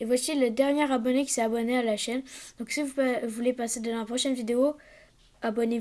Et voici le dernier abonné qui s'est abonné à la chaîne. Donc si vous voulez passer de la prochaine vidéo, abonnez-vous.